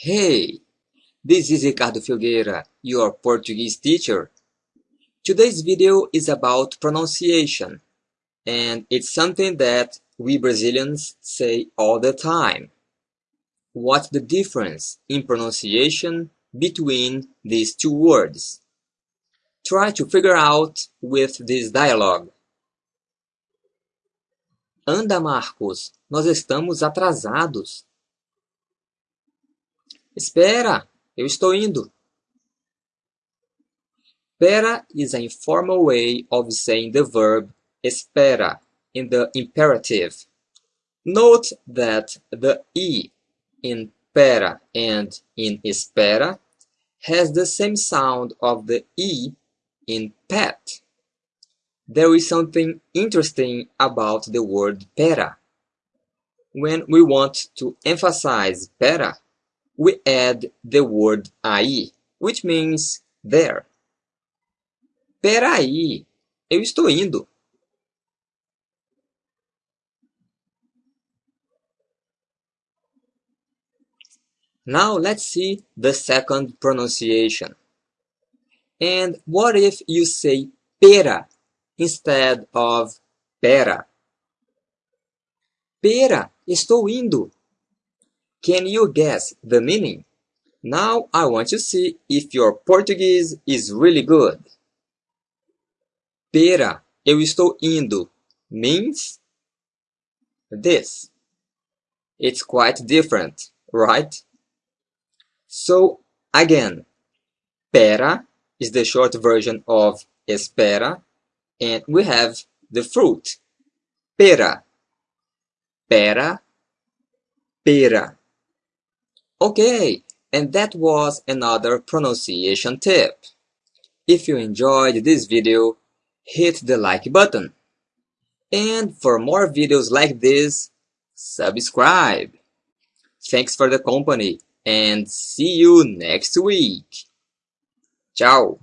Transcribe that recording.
Hey, this is Ricardo Filgueira, your Portuguese teacher. Today's video is about pronunciation, and it's something that we Brazilians say all the time. What's the difference in pronunciation between these two words? Try to figure out with this dialogue. Anda, Marcos, nós estamos atrasados. Espera, eu estou indo. Espera is an informal way of saying the verb espera in the imperative. Note that the e in pera and in espera has the same sound of the e in pet. There is something interesting about the word pera. When we want to emphasize pera, we add the word aí, which means there. Peraí, eu estou indo. Now let's see the second pronunciation. And what if you say pera instead of pera? Pera, estou indo. Can you guess the meaning? Now I want to see if your Portuguese is really good. Pera, eu estou indo means this. It's quite different, right? So, again, pera is the short version of espera, and we have the fruit, pera. Pera, pera. Okay, and that was another pronunciation tip. If you enjoyed this video, hit the like button. And for more videos like this, subscribe. Thanks for the company and see you next week. Ciao.